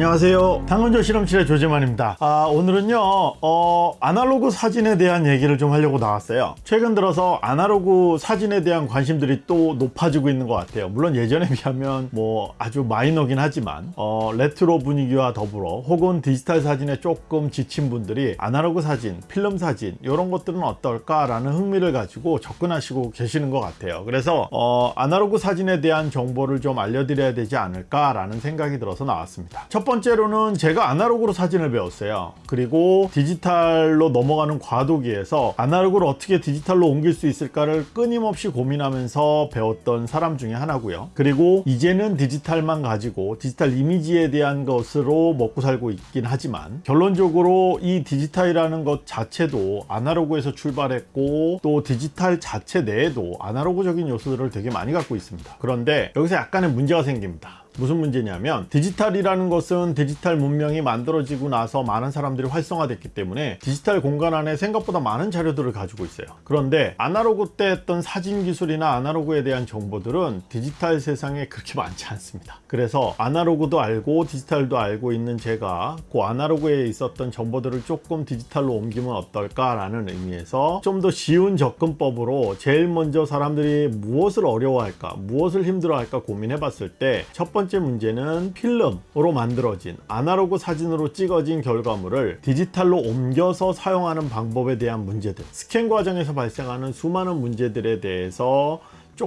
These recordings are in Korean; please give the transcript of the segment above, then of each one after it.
안녕하세요. 당근조 실험실의 조재만입니다. 아, 오늘은요 어, 아날로그 사진에 대한 얘기를 좀 하려고 나왔어요. 최근 들어서 아날로그 사진에 대한 관심들이 또 높아지고 있는 것 같아요. 물론 예전에 비하면 뭐 아주 마이너긴 하지만 어, 레트로 분위기와 더불어 혹은 디지털 사진에 조금 지친 분들이 아날로그 사진 필름 사진 이런 것들은 어떨까 라는 흥미를 가지고 접근하시고 계시는 것 같아요. 그래서 어, 아날로그 사진에 대한 정보를 좀 알려드려야 되지 않을까 라는 생각이 들어서 나왔습니다. 첫 번째로는 제가 아날로그로 사진을 배웠어요. 그리고 디지털로 넘어가는 과도기에서 아날로그를 어떻게 디지털로 옮길 수 있을까를 끊임없이 고민하면서 배웠던 사람 중에 하나고요. 그리고 이제는 디지털만 가지고 디지털 이미지에 대한 것으로 먹고 살고 있긴 하지만 결론적으로 이 디지털이라는 것 자체도 아날로그에서 출발했고 또 디지털 자체 내에도 아날로그적인 요소들을 되게 많이 갖고 있습니다. 그런데 여기서 약간의 문제가 생깁니다 무슨 문제냐면 디지털이라는 것은 디지털 문명이 만들어지고 나서 많은 사람들이 활성화됐기 때문에 디지털 공간 안에 생각보다 많은 자료들을 가지고 있어요. 그런데 아날로그 때 했던 사진 기술이나 아날로그에 대한 정보들은 디지털 세상에 그렇게 많지 않습니다. 그래서 아날로그도 알고 디지털도 알고 있는 제가 그 아날로그에 있었던 정보들을 조금 디지털로 옮기면 어떨까 라는 의미에서 좀 더 쉬운 접근법으로 제일 먼저 사람들이 무엇을 어려워할까 무엇을 힘들어할까 고민해 봤을 때 첫 번째 문제는 필름으로 만들어진 아날로그 사진으로 찍어진 결과물을 디지털로 옮겨서 사용하는 방법에 대한 문제들. 스캔 과정에서 발생하는 수많은 문제들에 대해서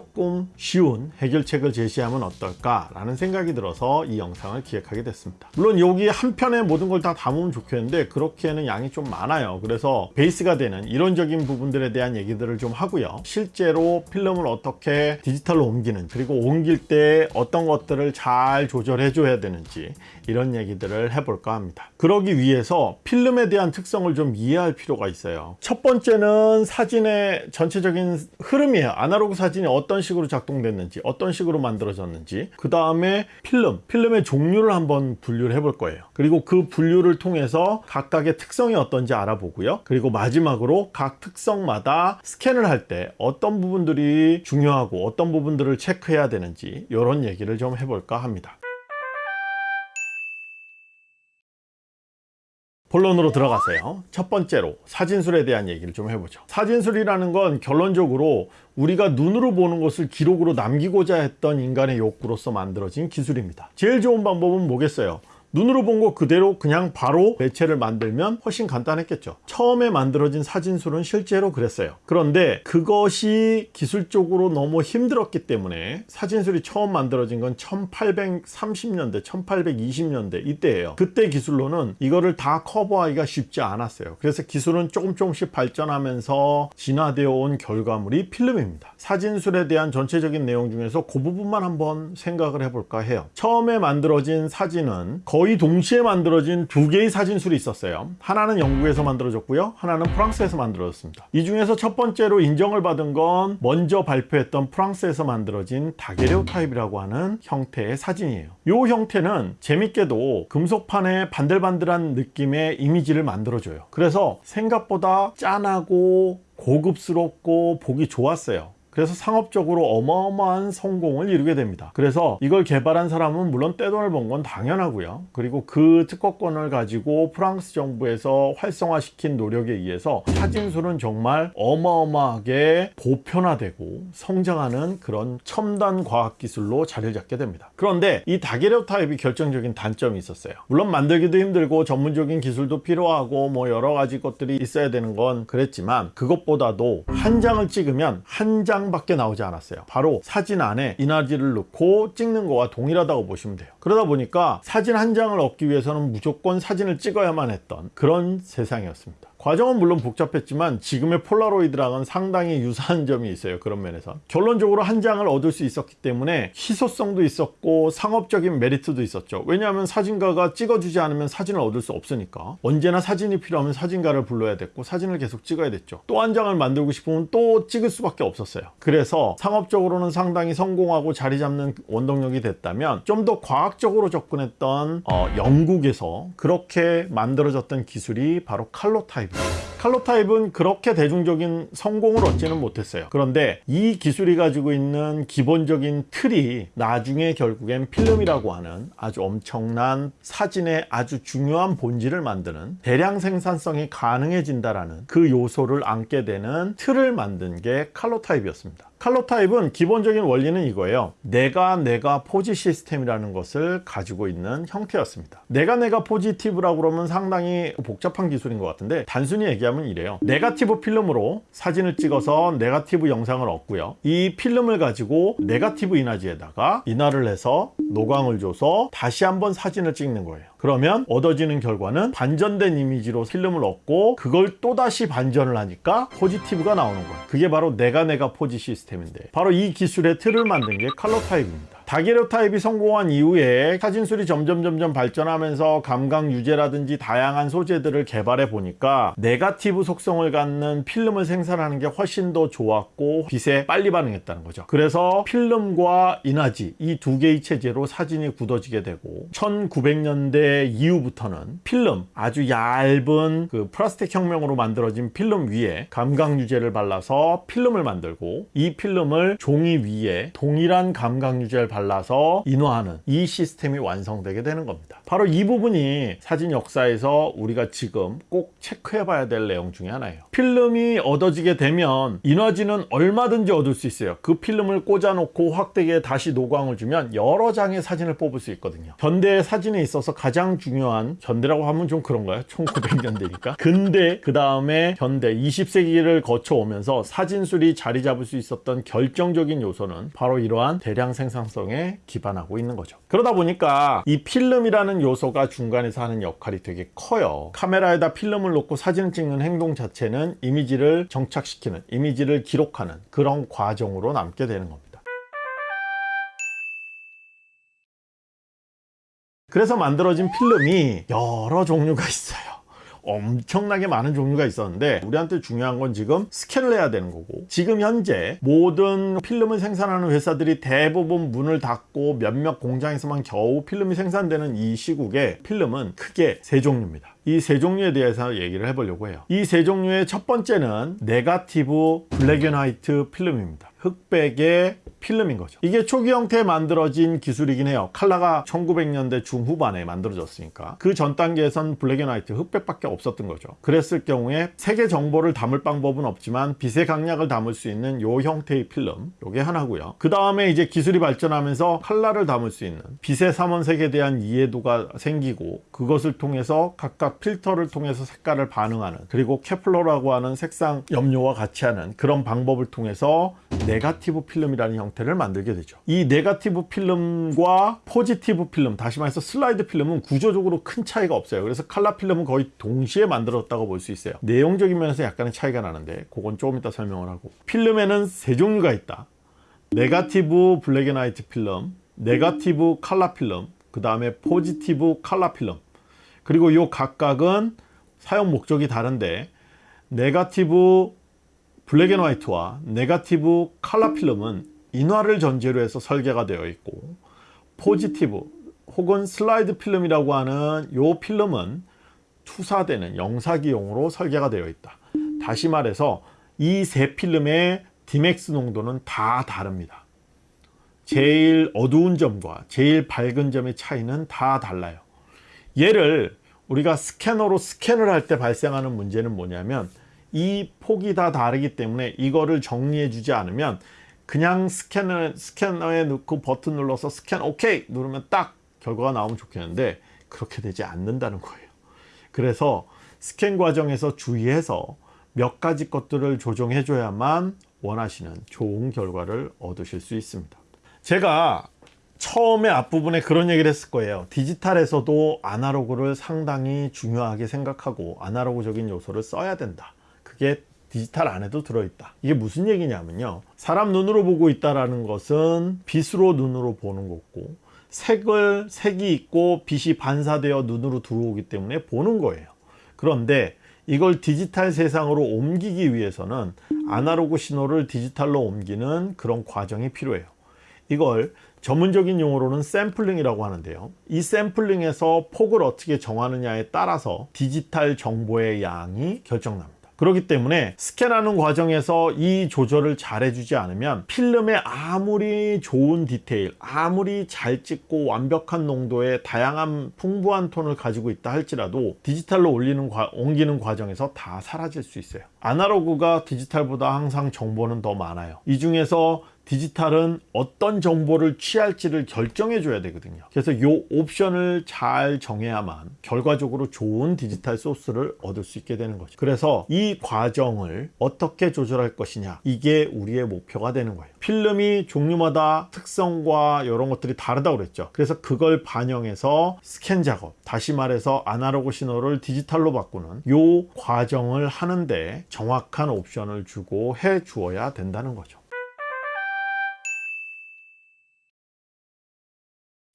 조금 쉬운 해결책을 제시하면 어떨까 라는 생각이 들어서 이 영상을 기획하게 됐습니다. 물론 여기 한 편에 모든 걸 다 담으면 좋겠는데 그렇게는 양이 좀 많아요. 그래서 베이스가 되는 이론적인 부분들에 대한 얘기들을 좀 하고요. 실제로 필름을 어떻게 디지털로 옮기는 그리고 옮길 때 어떤 것들을 잘 조절해 줘야 되는지 이런 얘기들을 해볼까 합니다. 그러기 위해서 필름에 대한 특성을 좀 이해할 필요가 있어요. 첫 번째는 사진의 전체적인 흐름이에요. 아날로그 사진이 어떤 식으로 작동됐는지 어떤 식으로 만들어졌는지 그 다음에 필름 필름의 종류를 한번 분류를 해볼 거예요. 그리고 그 분류를 통해서 각각의 특성이 어떤지 알아보고요. 그리고 마지막으로 각 특성마다 스캔을 할 때 어떤 부분들이 중요하고 어떤 부분들을 체크해야 되는지 이런 얘기를 좀 해볼까 합니다 본론으로 들어가세요. 첫 번째로 사진술에 대한 얘기를 좀 해보죠. 사진술이라는 건 결론적으로 우리가 눈으로 보는 것을 기록으로 남기고자 했던 인간의 욕구로서 만들어진 기술입니다. 제일 좋은 방법은 뭐겠어요 눈으로 본 거 그대로 그냥 바로 매체를 만들면 훨씬 간단했겠죠. 처음에 만들어진 사진술은 실제로 그랬어요. 그런데 그것이 기술적으로 너무 힘들었기 때문에 사진술이 처음 만들어진 건 1830년대 1820년대 이때예요. 그때 기술로는 이거를 다 커버하기가 쉽지 않았어요. 그래서 기술은 조금 조금씩 발전하면서 진화되어 온 결과물이 필름입니다. 사진술에 대한 전체적인 내용 중에서 그 부분만 한번 생각을 해볼까 해요. 처음에 만들어진 사진은 거의 거의 동시에 만들어진 두 개의 사진술이 있었어요. 하나는 영국에서 만들어졌고요. 하나는 프랑스에서 만들어졌습니다. 이 중에서 첫 번째로 인정을 받은 건 먼저 발표했던 프랑스에서 만들어진 다게레오 타입이라고 하는 형태의 사진이에요. 이 형태는 재밌게도 금속판에 반들반들한 느낌의 이미지를 만들어줘요. 그래서 생각보다 짠하고 고급스럽고 보기 좋았어요 그래서 상업적으로 어마어마한 성공을 이루게 됩니다. 그래서 이걸 개발한 사람은 물론 떼돈을 번 건 당연하고요. 그리고 그 특허권을 가지고 프랑스 정부에서 활성화시킨 노력에 의해서 사진술은 정말 어마어마하게 보편화되고 성장하는 그런 첨단 과학기술로 자리를 잡게 됩니다. 그런데 이 다계력 타입이 결정적인 단점이 있었어요. 물론 만들기도 힘들고 전문적인 기술도 필요하고 뭐 여러 가지 것들이 있어야 되는 건 그랬지만 그것보다도 한 장을 찍으면 한장 장밖에 나오지 않았어요. 바로 사진 안에 인화지를 넣고 찍는 거와 동일하다고 보시면 돼요. 그러다 보니까 사진 한 장을 얻기 위해서는 무조건 사진을 찍어야만 했던 그런 세상이었습니다 과정은 물론 복잡했지만 지금의 폴라로이드랑은 상당히 유사한 점이 있어요 그런 면에서. 결론적으로 한 장을 얻을 수 있었기 때문에 희소성도 있었고 상업적인 메리트도 있었죠. 왜냐하면 사진가가 찍어주지 않으면 사진을 얻을 수 없으니까. 언제나 사진이 필요하면 사진가를 불러야 됐고 사진을 계속 찍어야 됐죠. 또 한 장을 만들고 싶으면 또 찍을 수밖에 없었어요. 그래서 상업적으로는 상당히 성공하고 자리 잡는 원동력이 됐다면 좀 더 과학적으로 접근했던 어, 영국에서 그렇게 만들어졌던 기술이 바로 칼로 타입 칼로 타입은 그렇게 대중적인 성공을 얻지는 못했어요. 그런데 이 기술이 가지고 있는 기본적인 틀이 나중에 결국엔 필름이라고 하는 아주 엄청난 사진의 아주 중요한 본질을 만드는 대량 생산성이 가능해진다라는 그 요소를 안게 되는 틀을 만든 게 칼로 타입이었습니다. 칼로 타입은 기본적인 원리는 이거예요. 네가 네가 포지 시스템이라는 것을 가지고 있는 형태였습니다. 네가 네가 포지티브라고 그러면 상당히 복잡한 기술인 것 같은데 단순히 얘기하면 이래요. 네가티브 필름으로 사진을 찍어서 네가티브 영상을 얻고요. 이 필름을 가지고 네가티브 인화지에다가 인화를 해서 노광을 줘서 다시 한번 사진을 찍는 거예요. 그러면 얻어지는 결과는 반전된 이미지로 필름을 얻고 그걸 또다시 반전을 하니까 포지티브가 나오는 거예요. 그게 바로 네가 네가 포지 시스템인데 바로 이 기술의 틀을 만든 게 칼러 타입입니다. daguerreotype이 성공한 이후에 사진술이 점점 점점 발전하면서 감광 유제라든지 다양한 소재들을 개발해 보니까 네가티브 속성을 갖는 필름을 생산하는 게 훨씬 더 좋았고 빛에 빨리 반응했다는 거죠. 그래서 필름과 인화지 이 두 개의 체제로 사진이 굳어지게 되고 1900년대 이후부터는 필름 아주 얇은 그 플라스틱 혁명으로 만들어진 필름 위에 감각 유제를 발라서 필름을 만들고 이 필름을 종이 위에 동일한 감각 유제를 발라서 인화하는 이 시스템이 완성되게 되는 겁니다. 바로 이 부분이 사진 역사에서 우리가 지금 꼭 체크해 봐야 될 내용 중에 하나예요. 필름이 얻어지게 되면 인화지는 얼마든지 얻을 수 있어요. 그 필름을 꽂아 놓고 확대기에 다시 노광을 주면 여러 장의 사진을 뽑을 수 있거든요. 현대 사진에 있어서 가장 중요한 현대라고 하면 좀 그런가요? 1900년대니까. 근데 그 다음에 현대 20세기를 거쳐오면서 사진술이 자리 잡을 수 있었던 결정적인 요소는 바로 이러한 대량 생산성에 기반하고 있는 거죠. 그러다 보니까 이 필름이라는 요소가 중간에서 하는 역할이 되게 커요. 카메라에다 필름을 놓고 사진을 찍는 행동 자체는 이미지를 정착시키는, 이미지를 기록하는 그런 과정으로 남게 되는 겁니다. 그래서 만들어진 필름이 여러 종류가 있어요. 엄청나게 많은 종류가 있었는데 우리한테 중요한 건 지금 스캔을 해야 되는 거고 지금 현재 모든 필름을 생산하는 회사들이 대부분 문을 닫고 몇몇 공장에서만 겨우 필름이 생산되는 이 시국에 필름은 크게 세 종류입니다. 이 세 종류에 대해서 얘기를 해보려고 해요. 이 세 종류의 첫 번째는 네가티브 black and white 필름입니다. 흑백의 필름인 거죠. 이게 초기 형태에 만들어진 기술이긴 해요. 칼라가 1900년대 중후반에 만들어졌으니까 그 전 단계에선 black and white 흑백밖에 없었던 거죠. 그랬을 경우에 색의 정보를 담을 방법은 없지만 빛의 강약을 담을 수 있는 요 형태의 필름 요게 하나고요. 그 다음에 이제 기술이 발전하면서 칼라를 담을 수 있는 빛의 삼원색에 대한 이해도가 생기고 그것을 통해서 각각 필터를 통해서 색깔을 반응하는 그리고 coupler라고 하는 색상 염료와 같이 하는 그런 방법을 통해서 네가티브 필름이라는 형태를 만들게 되죠. 이 네가티브 필름과 포지티브 필름, 다시 말해서 슬라이드 필름은 구조적으로 큰 차이가 없어요. 그래서 칼라 필름은 거의 동시에 만들었다고 볼 수 있어요. 내용적인 면에서 약간의 차이가 나는데 그건 조금 이따 설명을 하고 필름에는 세 종류가 있다. 네가티브 black and white 필름, 네가티브 칼라 필름, 그 다음에 포지티브 칼라 필름 그리고 이 각각은 사용 목적이 다른데 네가티브 black and white와 네가티브 칼라 필름은 인화를 전제로 해서 설계가 되어 있고 포지티브 혹은 슬라이드 필름이라고 하는 이 필름은 투사되는 영사기용으로 설계가 되어 있다. 다시 말해서 이 세 필름의 D-max 농도는 다 다릅니다. 제일 어두운 점과 제일 밝은 점의 차이는 다 달라요. 얘를 우리가 스캐너로 스캔을 할 때 발생하는 문제는 뭐냐면 이 폭이 다 다르기 때문에 이거를 정리해 주지 않으면 그냥 스캐너, 스캐너에 넣고 버튼 눌러서 스캔 오케이 누르면 딱 결과가 나오면 좋겠는데 그렇게 되지 않는다는 거예요. 그래서 스캔 과정에서 주의해서 몇 가지 것들을 조정해 줘야만 원하시는 좋은 결과를 얻으실 수 있습니다. 제가 처음에 앞부분에 그런 얘기를 했을 거예요. 디지털에서도 아날로그를 상당히 중요하게 생각하고 아날로그적인 요소를 써야 된다. 그게 디지털 안에도 들어있다. 이게 무슨 얘기냐면요. 사람 눈으로 보고 있다는 것은 빛으로 눈으로 보는 거고 색을 색이 있고 빛이 반사되어 눈으로 들어오기 때문에 보는 거예요. 그런데 이걸 디지털 세상으로 옮기기 위해서는 아날로그 신호를 디지털로 옮기는 그런 과정이 필요해요. 이걸 전문적인 용어로는 샘플링이라고 하는데요. 이 샘플링에서 폭을 어떻게 정하느냐에 따라서 디지털 정보의 양이 결정납니다. 그렇기 때문에 스캔하는 과정에서 이 조절을 잘 해주지 않으면 필름에 아무리 좋은 디테일 아무리 잘 찍고 완벽한 농도의 다양한 풍부한 톤을 가지고 있다 할지라도 디지털로 올리는 과, 옮기는 과정에서 다 사라질 수 있어요. 아날로그가 디지털보다 항상 정보는 더 많아요. 이 중에서 디지털은 어떤 정보를 취할지를 결정해 줘야 되거든요. 그래서 이 옵션을 잘 정해야만 결과적으로 좋은 디지털 소스를 얻을 수 있게 되는 거죠. 그래서 이 과정을 어떻게 조절할 것이냐 이게 우리의 목표가 되는 거예요. 필름이 종류마다 특성과 이런 것들이 다르다고 그랬죠. 그래서 그걸 반영해서 스캔 작업 다시 말해서 아날로그 신호를 디지털로 바꾸는 이 과정을 하는데 정확한 옵션을 주고 해 주어야 된다는 거죠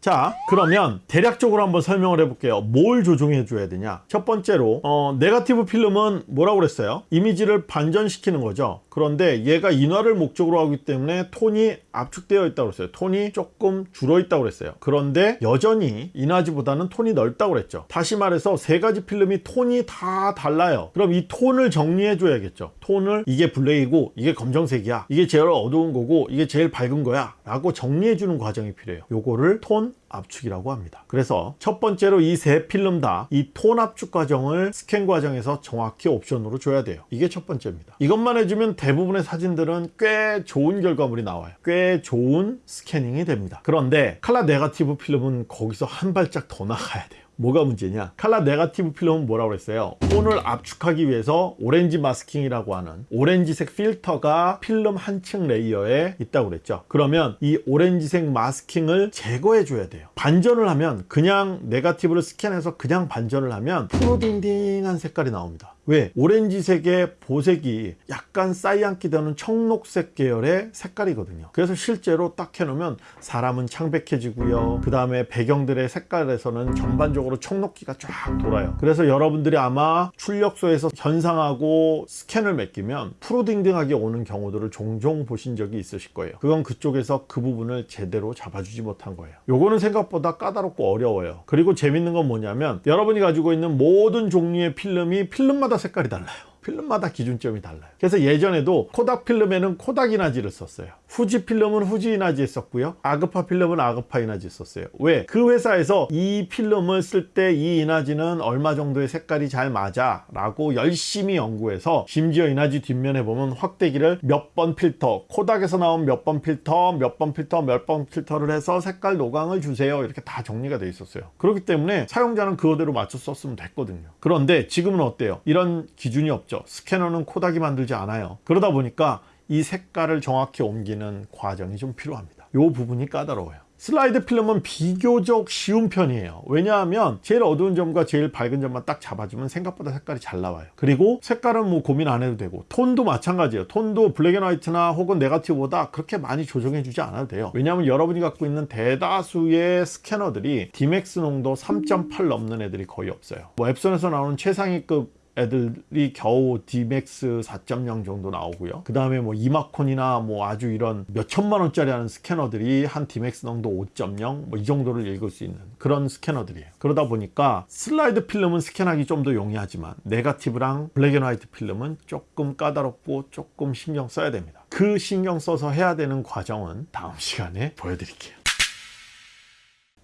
자 그러면 대략적으로 한번 설명을 해볼게요. 뭘 조정해 줘야 되냐? 첫 번째로 어, 네가티브 필름은 뭐라고 그랬어요? 이미지를 반전시키는 거죠. 그런데 얘가 인화를 목적으로 하기 때문에 톤이 압축되어 있다고 그랬어요. 톤이 조금 줄어 있다고 그랬어요. 그런데 여전히 인화지보다는 톤이 넓다고 그랬죠. 다시 말해서 세 가지 필름이 톤이 다 달라요. 그럼 이 톤을 정리해 줘야겠죠. 톤을 이게 블레이고 이게 검정색이야. 이게 제일 어두운 거고 이게 제일 밝은 거야. 라고 정리해 주는 과정이 필요해요. 요거를 톤 압축이라고 합니다. 그래서 첫 번째로 이 세 필름 다 이 톤 압축 과정을 스캔 과정에서 정확히 옵션으로 줘야 돼요. 이게 첫 번째입니다. 이것만 해주면 대부분의 사진들은 꽤 좋은 결과물이 나와요. 꽤 좋은 스캐닝이 됩니다. 그런데 칼라 네가티브 필름은 거기서 한 발짝 더 나가야 돼요 뭐가 문제냐? 칼라 네가티브 필름은 뭐라고 그랬어요? 톤을 압축하기 위해서 오렌지 마스킹이라고 하는 오렌지색 필터가 필름 한 층 레이어에 있다고 그랬죠. 그러면 이 오렌지색 마스킹을 제거해 줘야 돼요. 반전을 하면 그냥 네가티브를 스캔해서 그냥 반전을 하면 푸르딩딩한 색깔이 나옵니다. 왜? 오렌지색의 보색이 약간 cyan기 도는 청록색 계열의 색깔이거든요. 그래서 실제로 딱 해놓으면 사람은 창백해지고요. 그 다음에 배경들의 색깔에서는 전반적으로 청록기가 쫙 돌아요. 그래서 여러분들이 아마 출력소에서 현상하고 스캔을 맡기면 푸르딩딩하게 오는 경우들을 종종 보신 적이 있으실 거예요. 그건 그쪽에서 그 부분을 제대로 잡아주지 못한 거예요. 요거는 생각보다 까다롭고 어려워요. 그리고 재밌는 건 뭐냐면 여러분이 가지고 있는 모든 종류의 필름이 필름마다 색깔이 달라요. 필름마다 기준점이 달라요. 그래서 예전에도 코닥 필름에는 코닥 인화지를 썼어요 후지 필름은 후지 인화지 썼고요. 아그파 필름은 아그파 인화지 썼어요. 왜? 그 회사에서 이 필름을 쓸 때 이 인화지는 얼마 정도의 색깔이 잘 맞아? 라고 열심히 연구해서 심지어 인화지 뒷면에 보면 확대기를 몇 번 필터 코닥에서 나온 몇 번 필터 몇 번 필터 몇 번 필터를 해서 색깔 노광을 주세요. 이렇게 다 정리가 돼 있었어요. 그렇기 때문에 사용자는 그거대로 맞춰 썼으면 됐거든요. 그런데 지금은 어때요? 이런 기준이 없죠. 스캐너는 코닥이 만들지 않아요. 그러다 보니까 이 색깔을 정확히 옮기는 과정이 좀 필요합니다. 이 부분이 까다로워요. 슬라이드 필름은 비교적 쉬운 편이에요. 왜냐하면 제일 어두운 점과 제일 밝은 점만 딱 잡아주면 생각보다 색깔이 잘 나와요. 그리고 색깔은 뭐 고민 안 해도 되고 톤도 마찬가지예요. 톤도 black and white나 혹은 네가티브보다 그렇게 많이 조정해 주지 않아도 돼요. 왜냐하면 여러분이 갖고 있는 대다수의 스캐너들이 Dmax 농도 3.8 넘는 애들이 거의 없어요. 뭐 엡손에서 나오는 최상위급 애들이 겨우 Dmax 4.0 정도 나오고요. 그 다음에 뭐 이마콘이나 뭐 아주 이런 몇 천만 원짜리 하는 스캐너들이 한 Dmax 농도 5.0 뭐 이 정도를 읽을 수 있는 그런 스캐너들이에요. 그러다 보니까 슬라이드 필름은 스캔하기 좀 더 용이하지만 네가티브랑 black and white 필름은 조금 까다롭고 조금 신경 써야 됩니다. 그 신경 써서 해야 되는 과정은 다음 시간에 보여드릴게요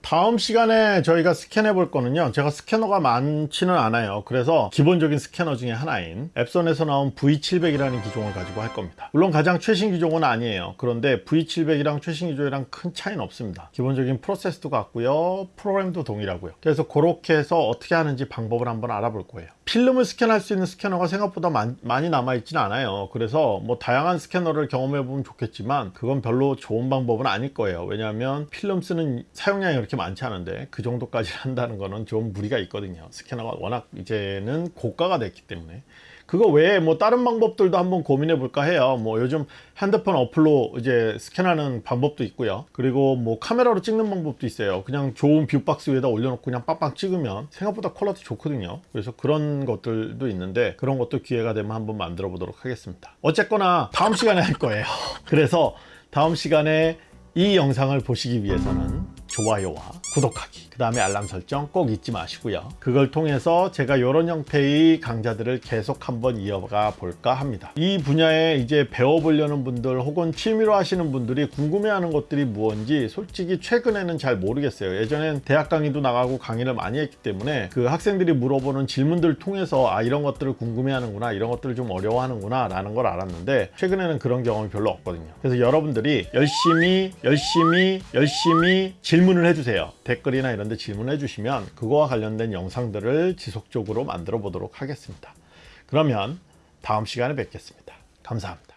다음 시간에 저희가 스캔해 볼 거는요. 제가 스캐너가 많지는 않아요. 그래서 기본적인 스캐너 중에 하나인 엡손에서 나온 V700이라는 기종을 가지고 할 겁니다. 물론 가장 최신 기종은 아니에요. 그런데 V700이랑 최신 기종이랑 큰 차이는 없습니다. 기본적인 프로세스도 같고요. 프로그램도 동일하고요. 그래서 그렇게 해서 어떻게 하는지 방법을 한번 알아볼 거예요 필름을 스캔할 수 있는 스캐너가 생각보다 많, 많이 남아 있지는 않아요. 그래서 뭐 다양한 스캐너를 경험해 보면 좋겠지만 그건 별로 좋은 방법은 아닐 거예요. 왜냐하면 필름 쓰는 사용량이 그렇게 많지 않은데 그 정도까지 한다는 거는 좀 무리가 있거든요. 스캐너가 워낙 이제는 고가가 됐기 때문에 그거 외에 뭐 다른 방법들도 한번 고민해 볼까 해요. 뭐 요즘 핸드폰 어플로 이제 스캔하는 방법도 있고요. 그리고 뭐 카메라로 찍는 방법도 있어요. 그냥 좋은 view box 위에다 올려놓고 그냥 빵빵 찍으면 생각보다 quality 좋거든요. 그래서 그런 것들도 있는데 그런 것도 기회가 되면 한번 만들어 보도록 하겠습니다. 어쨌거나 다음 시간에 할 거예요. 그래서 다음 시간에 이 영상을 보시기 위해서는 좋아요와 구독하기 그 다음에 알람 설정 꼭 잊지 마시고요. 그걸 통해서 제가 이런 형태의 강좌들을 계속 한번 이어가 볼까 합니다. 이 분야에 이제 배워보려는 분들 혹은 취미로 하시는 분들이 궁금해하는 것들이 무언지 솔직히 최근에는 잘 모르겠어요. 예전엔 대학 강의도 나가고 강의를 많이 했기 때문에 그 학생들이 물어보는 질문들 통해서 아 이런 것들을 궁금해하는구나 이런 것들을 좀 어려워하는구나 라는 걸 알았는데 최근에는 그런 경험이 별로 없거든요. 그래서 여러분들이 열심히 열심히 열심히 질문을 해주세요. 댓글이나 이런 데 질문해 주시면 그거와 관련된 영상들을 지속적으로 만들어 보도록 하겠습니다. 그러면 다음 시간에 뵙겠습니다. 감사합니다